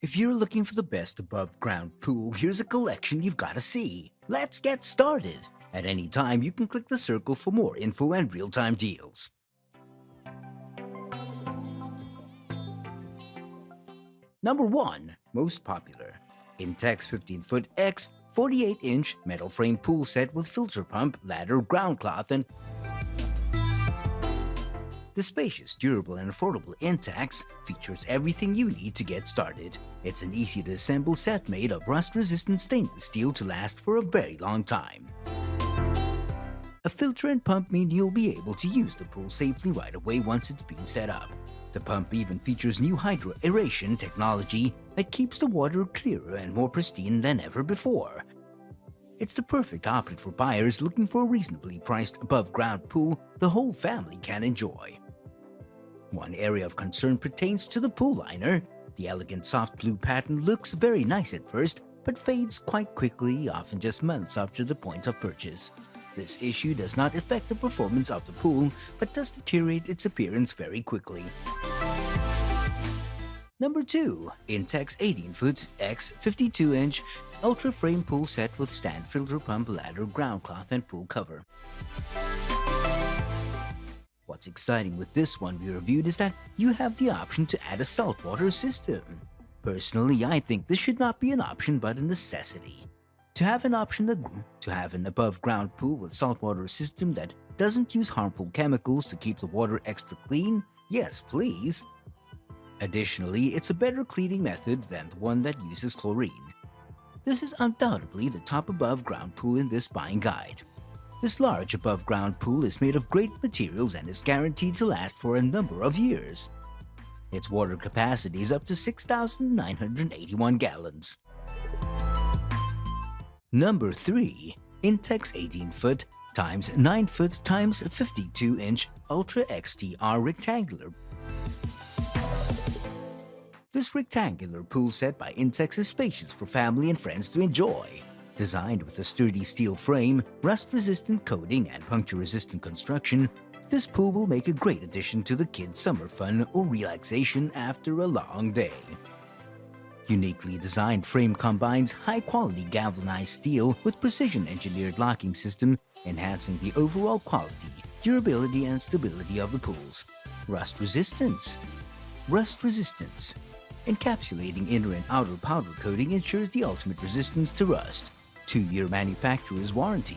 If you're looking for the best above ground pool, here's a collection you've got to see. Let's get started. At any time, you can click the circle for more info and real-time deals. Number 1. Most popular. Intex 15-foot X 48-inch metal frame pool set with filter pump, ladder, ground cloth, and the spacious, durable, and affordable Intex features everything you need to get started. It's an easy-to-assemble set made of rust-resistant stainless steel to last for a very long time. A filter and pump mean you'll be able to use the pool safely right away once it's been set up. The pump even features new hydro aeration technology that keeps the water clearer and more pristine than ever before. It's the perfect option for buyers looking for a reasonably priced above-ground pool the whole family can enjoy. One area of concern pertains to the pool liner. The elegant soft blue pattern looks very nice at first, but fades quite quickly, often just months after the point of purchase. This issue does not affect the performance of the pool, but does deteriorate its appearance very quickly. Number 2. Intex 18-foot X 52-inch Ultra Frame Pool Set with sand filter pump ladder ground cloth and pool cover. What's exciting with this one we reviewed is that you have the option to add a saltwater system. Personally, I think this should not be an option but a necessity. To have an option to have an above-ground pool with saltwater system that doesn't use harmful chemicals to keep the water extra clean, yes please. Additionally, it's a better cleaning method than the one that uses chlorine. This is undoubtedly the top above ground pool in this buying guide. This large above-ground pool is made of great materials and is guaranteed to last for a number of years. Its water capacity is up to 6,981 gallons. Number 3. Intex 18-foot times 9-foot times 52-inch Ultra XTR Rectangular This rectangular pool set by Intex is spacious for family and friends to enjoy. Designed with a sturdy steel frame, rust-resistant coating, and puncture-resistant construction, this pool will make a great addition to the kids' summer fun or relaxation after a long day. Uniquely designed frame combines high-quality galvanized steel with precision-engineered locking system, enhancing the overall quality, durability, and stability of the pools. Rust resistance. Rust resistance. Encapsulating inner and outer powder coating ensures the ultimate resistance to rust. 2-year manufacturer's warranty.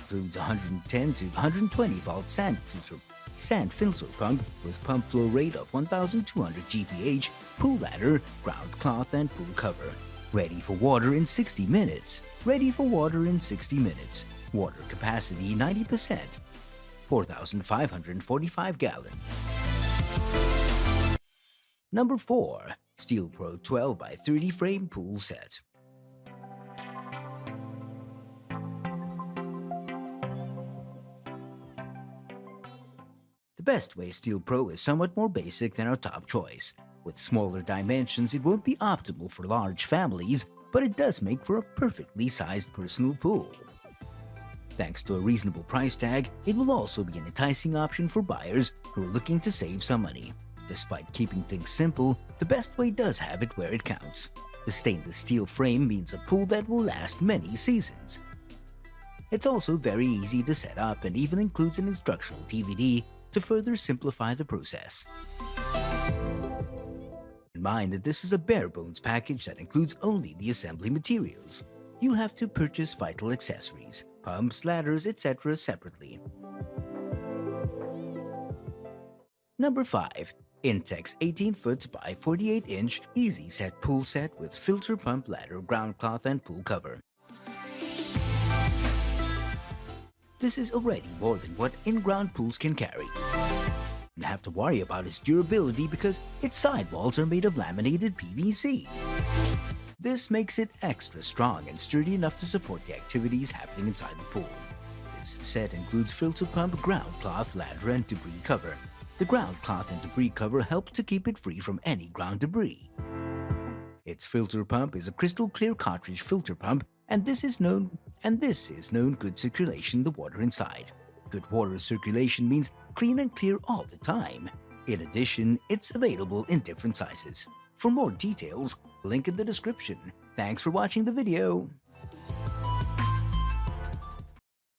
Includes 110 to 120 volt sand filter, sand filter pump with pump flow rate of 1200 GPH, pool ladder, ground cloth and pool cover. Ready for water in 60 minutes. Ready for water in 60 minutes. Water capacity 90%. 4,545 gallon. Number 4. Steel Pro 12 by 30 frame pool set. Best way Steel Pro is somewhat more basic than our top choice. With smaller dimensions, it won't be optimal for large families, but it does make for a perfectly sized personal pool. Thanks to a reasonable price tag, it will also be an enticing option for buyers who are looking to save some money. Despite keeping things simple, the Bestway does have it where it counts. The stainless steel frame means a pool that will last many seasons. It's also very easy to set up and even includes an instructional DVD to further simplify the process. In mind that this is a bare bones package that includes only the assembly materials. You'll have to purchase vital accessories, pumps, ladders, etc. separately. Number 5. Intex 18 foot by 48 inch Easy Set Pool Set with filter pump ladder, ground cloth and pool cover. This is already more than what in-ground pools can carry. You have to worry about its durability because its sidewalls are made of laminated PVC. This makes it extra strong and sturdy enough to support the activities happening inside the pool. This set includes filter pump, ground cloth, ladder, and debris cover. The ground cloth and debris cover help to keep it free from any ground debris. Its filter pump is a crystal clear cartridge filter pump and this is known and this is known good circulation the water inside. Good water circulation means clean and clear all the time. In addition, it's available in different sizes. For more details, Link in the description. Thanks for watching the video.